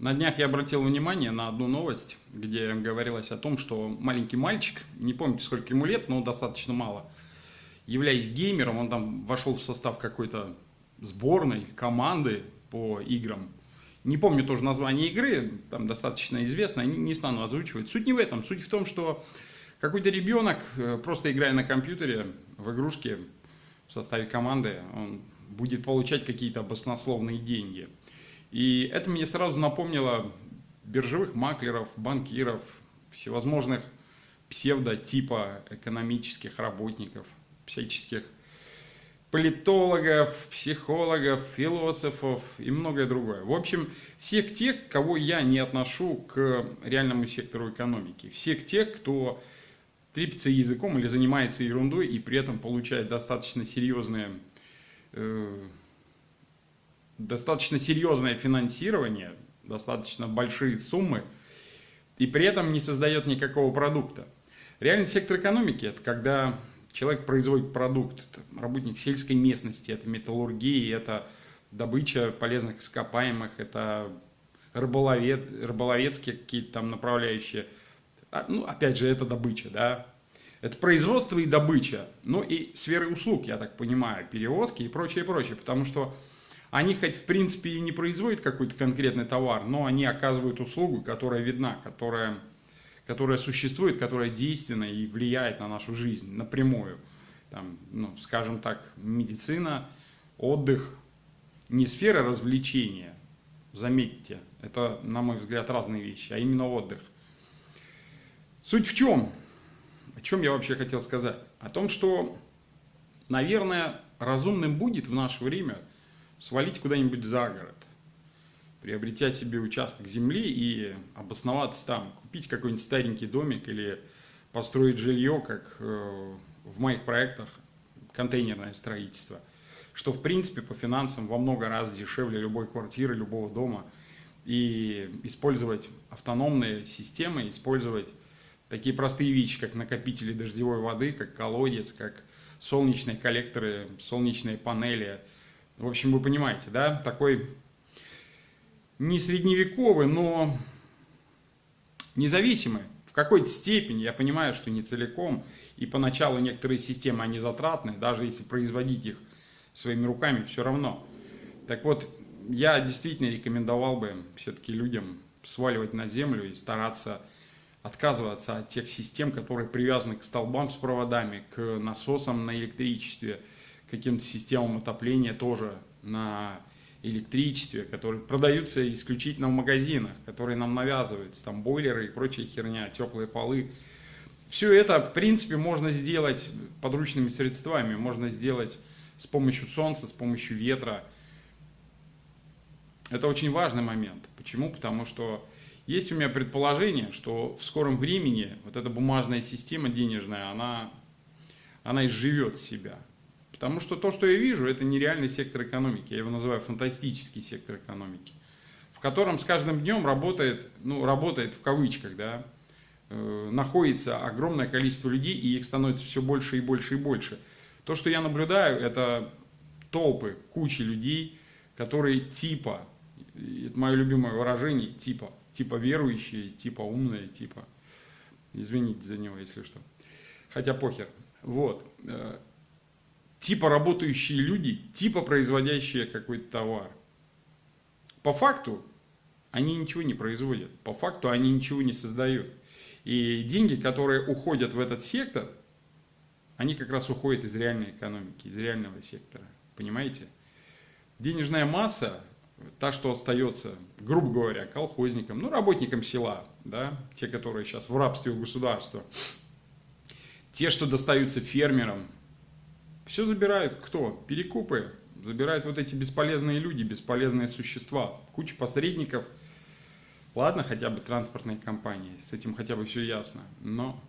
На днях я обратил внимание на одну новость, где говорилось о том, что маленький мальчик, не помню сколько ему лет, но достаточно мало, являясь геймером, он там вошел в состав какой-то сборной, команды по играм. Не помню тоже название игры, там достаточно известно, не стану озвучивать. Суть не в этом, суть в том, что какой-то ребенок, э, просто играя на компьютере в игрушке в составе команды, он будет получать какие-то баснословные деньги – и это мне сразу напомнило биржевых маклеров, банкиров, всевозможных псевдотипа экономических работников, всяческих политологов, психологов, философов и многое другое. В общем, всех тех, кого я не отношу к реальному сектору экономики. Всех тех, кто трепится языком или занимается ерундой и при этом получает достаточно серьезные э, достаточно серьезное финансирование, достаточно большие суммы, и при этом не создает никакого продукта. Реальный сектор экономики – это когда человек производит продукт, это работник сельской местности, это металлургия, это добыча полезных ископаемых, это рыболовед, рыболовецкие какие-то там направляющие. А, ну, опять же, это добыча, да. Это производство и добыча, ну и сферы услуг, я так понимаю, перевозки и прочее, прочее, потому что они хоть в принципе и не производят какой-то конкретный товар, но они оказывают услугу, которая видна, которая, которая существует, которая действенна и влияет на нашу жизнь напрямую. Там, ну, скажем так, медицина, отдых, не сфера развлечения, заметьте, это, на мой взгляд, разные вещи, а именно отдых. Суть в чем? О чем я вообще хотел сказать? О том, что, наверное, разумным будет в наше время – свалить куда-нибудь за город, приобретя себе участок земли и обосноваться там, купить какой-нибудь старенький домик или построить жилье, как э, в моих проектах, контейнерное строительство, что в принципе по финансам во много раз дешевле любой квартиры, любого дома, и использовать автономные системы, использовать такие простые вещи, как накопители дождевой воды, как колодец, как солнечные коллекторы, солнечные панели – в общем, вы понимаете, да, такой не средневековый, но независимый. В какой-то степени, я понимаю, что не целиком, и поначалу некоторые системы, они затратны, даже если производить их своими руками, все равно. Так вот, я действительно рекомендовал бы все-таки людям сваливать на землю и стараться отказываться от тех систем, которые привязаны к столбам с проводами, к насосам на электричестве, каким-то системам отопления тоже на электричестве, которые продаются исключительно в магазинах, которые нам навязываются, там бойлеры и прочая херня, теплые полы. Все это, в принципе, можно сделать подручными средствами, можно сделать с помощью солнца, с помощью ветра. Это очень важный момент. Почему? Потому что есть у меня предположение, что в скором времени вот эта бумажная система денежная, она, она изживет себя. Потому что то, что я вижу, это нереальный сектор экономики. Я его называю фантастический сектор экономики. В котором с каждым днем работает, ну, работает в кавычках, да, э, находится огромное количество людей, и их становится все больше и больше и больше. То, что я наблюдаю, это толпы, кучи людей, которые типа, это мое любимое выражение, типа, типа верующие, типа умные, типа, извините за него, если что. Хотя похер. Вот. Типа работающие люди, типа производящие какой-то товар. По факту они ничего не производят, по факту они ничего не создают. И деньги, которые уходят в этот сектор, они как раз уходят из реальной экономики, из реального сектора. Понимаете? Денежная масса, та, что остается, грубо говоря, колхозникам, ну, работникам села, да, те, которые сейчас в рабстве у государства, те, что достаются фермерам, все забирают кто? Перекупы. Забирают вот эти бесполезные люди, бесполезные существа. Куча посредников. Ладно, хотя бы транспортные компании. С этим хотя бы все ясно. Но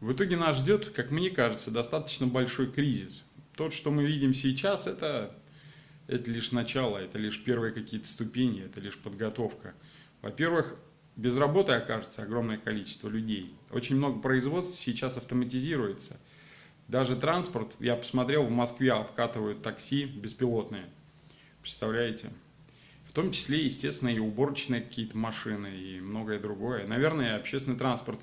в итоге нас ждет, как мне кажется, достаточно большой кризис. Тот, что мы видим сейчас, это, это лишь начало, это лишь первые какие-то ступени, это лишь подготовка. Во-первых, без работы окажется огромное количество людей. Очень много производств сейчас автоматизируется – даже транспорт, я посмотрел, в Москве обкатывают такси беспилотные. Представляете? том числе, естественно, и уборочные какие-то машины и многое другое. Наверное, общественный транспорт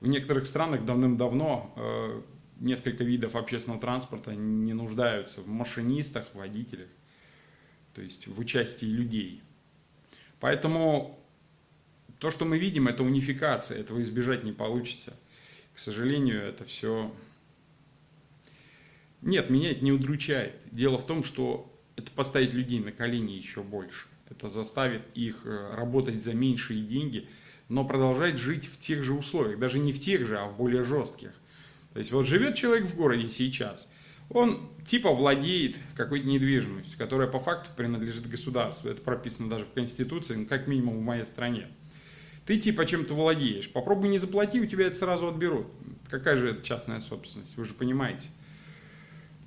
в некоторых странах давным-давно э, несколько видов общественного транспорта не нуждаются в машинистах, водителях, то есть в участии людей. Поэтому то, что мы видим, это унификация, этого избежать не получится. К сожалению, это все... Нет, меня это не удручает. Дело в том, что это поставит людей на колени еще больше. Это заставит их э, работать за меньшие деньги, но продолжать жить в тех же условиях. Даже не в тех же, а в более жестких. То есть вот живет человек в городе сейчас, он типа владеет какой-то недвижимостью, которая по факту принадлежит государству. Это прописано даже в Конституции, ну, как минимум в моей стране. Ты типа чем-то владеешь. Попробуй не заплати, у тебя это сразу отберут. Какая же это частная собственность, вы же понимаете.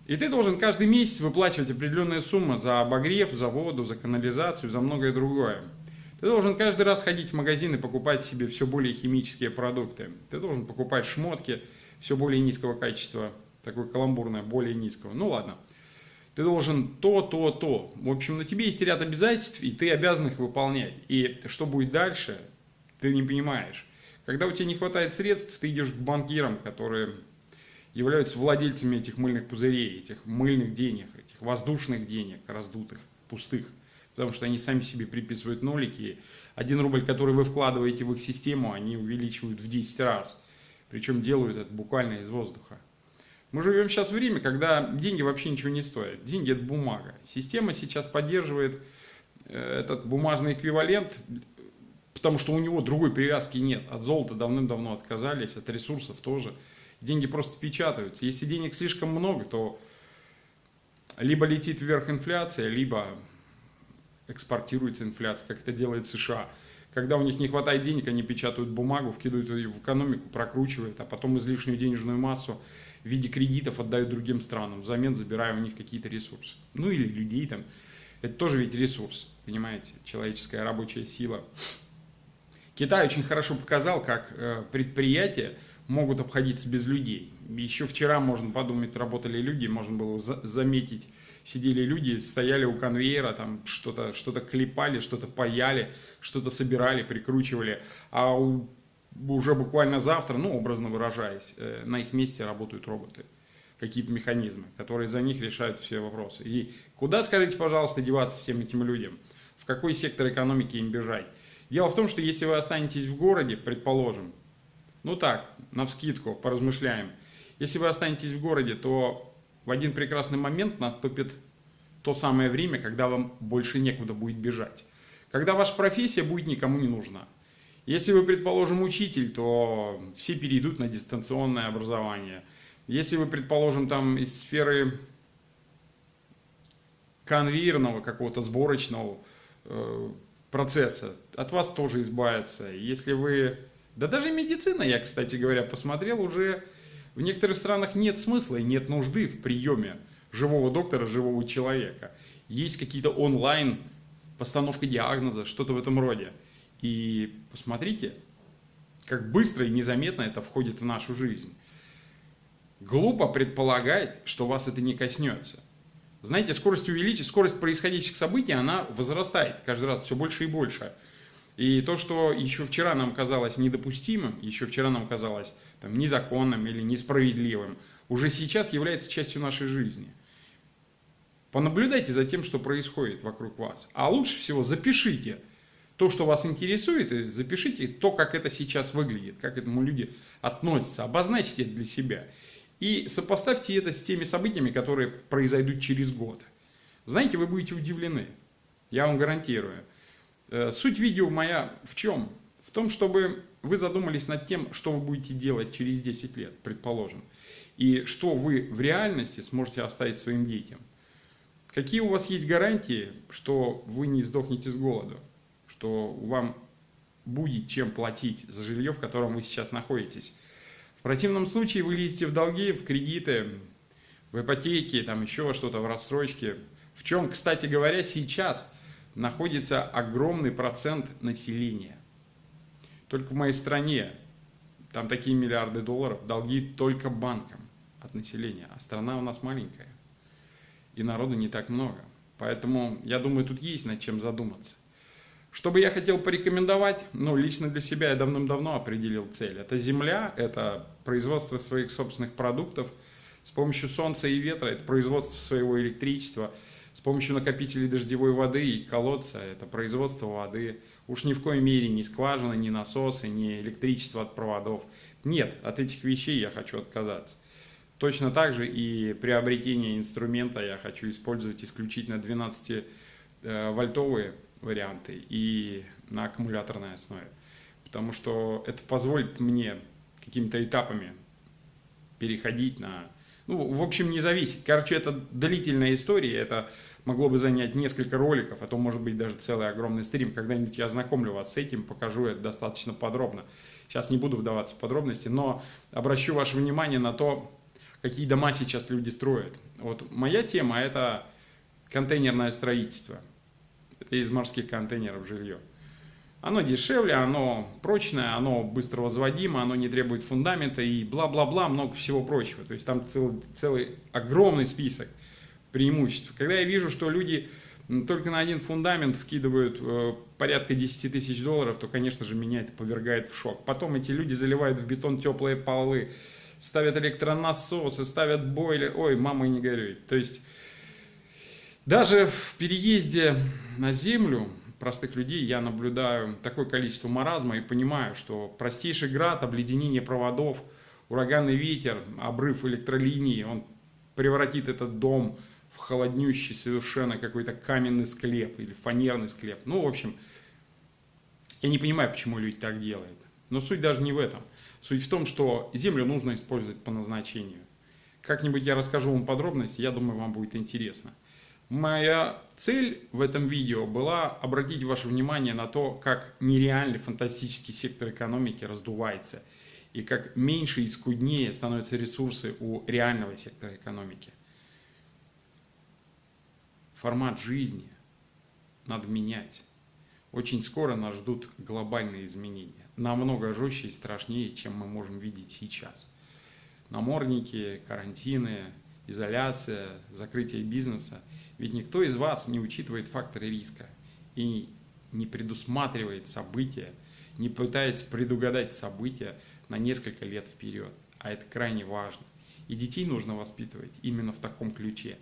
И ты должен каждый месяц выплачивать определенные суммы за обогрев, за воду, за канализацию, за многое другое. Ты должен каждый раз ходить в магазин и покупать себе все более химические продукты. Ты должен покупать шмотки все более низкого качества, такое каламбурное, более низкого. Ну ладно. Ты должен то, то, то. В общем, на тебе есть ряд обязательств, и ты обязан их выполнять. И что будет дальше, ты не понимаешь. Когда у тебя не хватает средств, ты идешь к банкирам, которые являются владельцами этих мыльных пузырей, этих мыльных денег, этих воздушных денег, раздутых, пустых. Потому что они сами себе приписывают нолики. Один рубль, который вы вкладываете в их систему, они увеличивают в 10 раз. Причем делают это буквально из воздуха. Мы живем сейчас в время, когда деньги вообще ничего не стоят. Деньги это бумага. Система сейчас поддерживает э, этот бумажный эквивалент потому что у него другой привязки нет. От золота давным-давно отказались, от ресурсов тоже. Деньги просто печатаются. Если денег слишком много, то либо летит вверх инфляция, либо экспортируется инфляция, как это делает США. Когда у них не хватает денег, они печатают бумагу, вкидывают ее в экономику, прокручивают, а потом излишнюю денежную массу в виде кредитов отдают другим странам, взамен забирая у них какие-то ресурсы. Ну или людей там. Это тоже ведь ресурс, понимаете, человеческая рабочая сила. Китай очень хорошо показал, как э, предприятия могут обходиться без людей. Еще вчера, можно подумать, работали люди, можно было заметить, сидели люди, стояли у конвейера, там что-то что, -то, клепали, что-то паяли, что-то собирали, прикручивали. А у, уже буквально завтра, ну, образно выражаясь, э, на их месте работают роботы какие-то механизмы, которые за них решают все вопросы. И куда, скажите, пожалуйста, деваться всем этим людям? В какой сектор экономики им бежать? Дело в том, что если вы останетесь в городе, предположим, ну так, на вскидку, поразмышляем, если вы останетесь в городе, то в один прекрасный момент наступит то самое время, когда вам больше некуда будет бежать. Когда ваша профессия будет никому не нужна. Если вы, предположим, учитель, то все перейдут на дистанционное образование. Если вы, предположим, там из сферы конвейерного какого-то сборочного, э, процесса, от вас тоже избавиться. Если вы... Да даже медицина, я, кстати говоря, посмотрел, уже в некоторых странах нет смысла и нет нужды в приеме живого доктора, живого человека. Есть какие-то онлайн постановка диагноза, что-то в этом роде. И посмотрите, как быстро и незаметно это входит в нашу жизнь. Глупо предполагать, что вас это не коснется. Знаете, скорость увеличить, скорость происходящих событий, она возрастает каждый раз все больше и больше. И то, что еще вчера нам казалось недопустимым, еще вчера нам казалось там, незаконным или несправедливым, уже сейчас является частью нашей жизни. Понаблюдайте за тем, что происходит вокруг вас. А лучше всего запишите то, что вас интересует, и запишите то, как это сейчас выглядит, как к этому люди относятся. Обозначьте это для себя. И сопоставьте это с теми событиями, которые произойдут через год. Знаете, вы будете удивлены. Я вам гарантирую. Э, суть видео моя в чем? В том, чтобы вы задумались над тем, что вы будете делать через 10 лет, предположим. И что вы в реальности сможете оставить своим детям. Какие у вас есть гарантии, что вы не сдохнете с голоду? Что вам будет чем платить за жилье, в котором вы сейчас находитесь? В противном случае вы лезете в долги, в кредиты, в ипотеки, там еще что-то, в рассрочке. В чем, кстати говоря, сейчас находится огромный процент населения. Только в моей стране там такие миллиарды долларов, долги только банкам от населения, а страна у нас маленькая. И народу не так много. Поэтому, я думаю, тут есть над чем задуматься. Что бы я хотел порекомендовать? Ну, лично для себя я давным-давно определил цель. Это земля, это производство своих собственных продуктов с помощью солнца и ветра, это производство своего электричества, с помощью накопителей дождевой воды и колодца, это производство воды. Уж ни в коей мере не скважины, ни насосы, ни электричество от проводов. Нет, от этих вещей я хочу отказаться. Точно так же и приобретение инструмента я хочу использовать исключительно 12-вольтовые варианты и на аккумуляторной основе. Потому что это позволит мне какими-то этапами переходить на... Ну, в общем, не зависит. Короче, это длительная история, это могло бы занять несколько роликов, а то может быть даже целый огромный стрим. Когда-нибудь я ознакомлю вас с этим, покажу это достаточно подробно. Сейчас не буду вдаваться в подробности, но обращу ваше внимание на то, какие дома сейчас люди строят. Вот моя тема это контейнерное строительство из морских контейнеров жилье. Оно дешевле, оно прочное, оно быстро возводимо, оно не требует фундамента и бла-бла-бла, много всего прочего. То есть там целый, целый огромный список преимуществ. Когда я вижу, что люди только на один фундамент вкидывают э, порядка 10 тысяч долларов, то, конечно же, меня это повергает в шок. Потом эти люди заливают в бетон теплые полы, ставят электронасосы, ставят бойлер. Ой, мама не горюй. То есть даже в переезде на землю простых людей я наблюдаю такое количество маразма и понимаю, что простейший град, обледенение проводов, ураганный ветер, обрыв электролинии, он превратит этот дом в холоднющий совершенно какой-то каменный склеп или фанерный склеп. Ну, в общем, я не понимаю, почему люди так делают. Но суть даже не в этом. Суть в том, что землю нужно использовать по назначению. Как-нибудь я расскажу вам подробности, я думаю, вам будет интересно. Моя цель в этом видео была обратить ваше внимание на то, как нереальный фантастический сектор экономики раздувается и как меньше и скуднее становятся ресурсы у реального сектора экономики. Формат жизни надо менять. Очень скоро нас ждут глобальные изменения, намного жестче и страшнее, чем мы можем видеть сейчас. Намордники, карантины, изоляция, закрытие бизнеса – ведь никто из вас не учитывает факторы риска и не предусматривает события, не пытается предугадать события на несколько лет вперед. А это крайне важно. И детей нужно воспитывать именно в таком ключе.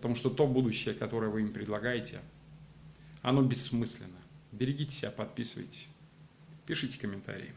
Потому что то будущее, которое вы им предлагаете, оно бессмысленно. Берегите себя, подписывайтесь, пишите комментарии.